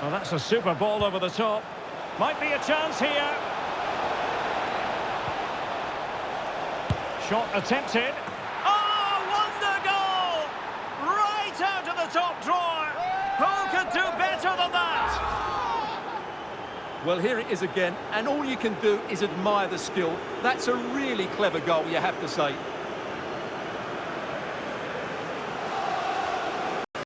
Well, that's a super ball over the top. Might be a chance here. Shot attempted. Oh, wonder goal! Right out of the top drawer. Who could do better than that? Well, here it is again, and all you can do is admire the skill. That's a really clever goal, you have to say.